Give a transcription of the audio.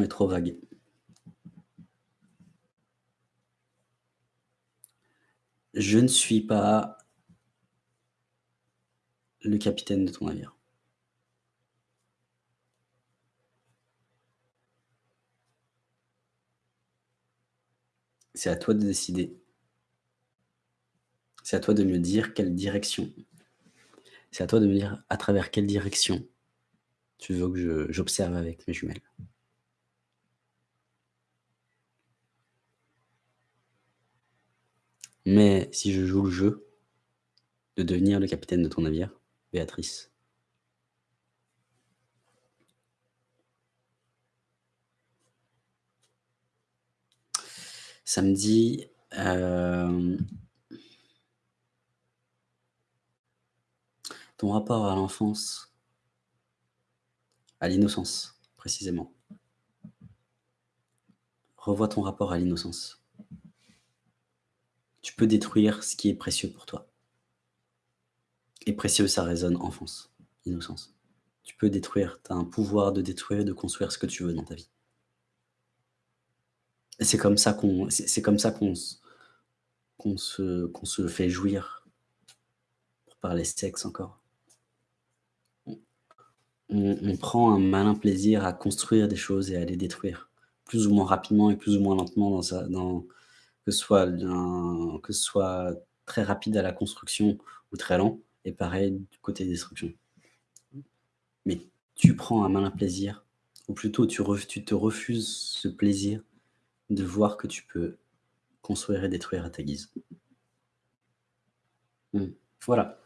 est trop vague. Je ne suis pas le capitaine de ton navire. C'est à toi de décider. C'est à toi de me dire quelle direction. C'est à toi de me dire à travers quelle direction tu veux que j'observe avec mes jumelles. Mais si je joue le jeu de devenir le capitaine de ton navire, Béatrice, Samedi, euh, ton rapport à l'enfance, à l'innocence, précisément. Revois ton rapport à l'innocence. Tu peux détruire ce qui est précieux pour toi. Et précieux, ça résonne enfance, innocence. Tu peux détruire, tu as un pouvoir de détruire de construire ce que tu veux dans ta vie. Et c'est comme ça qu'on se, se fait jouir, pour parler sexe encore. On, prend un malin plaisir à construire des choses et à les détruire, plus ou moins rapidement et plus ou moins lentement, dans sa, dans, que, ce soit très rapide à la construction ou très lent, et pareil du côté destruction. Mais tu prends un malin plaisir, ou plutôt tu, tu te refuses ce plaisir de voir que tu peux construire et détruire à ta guise. Mmh. Voilà.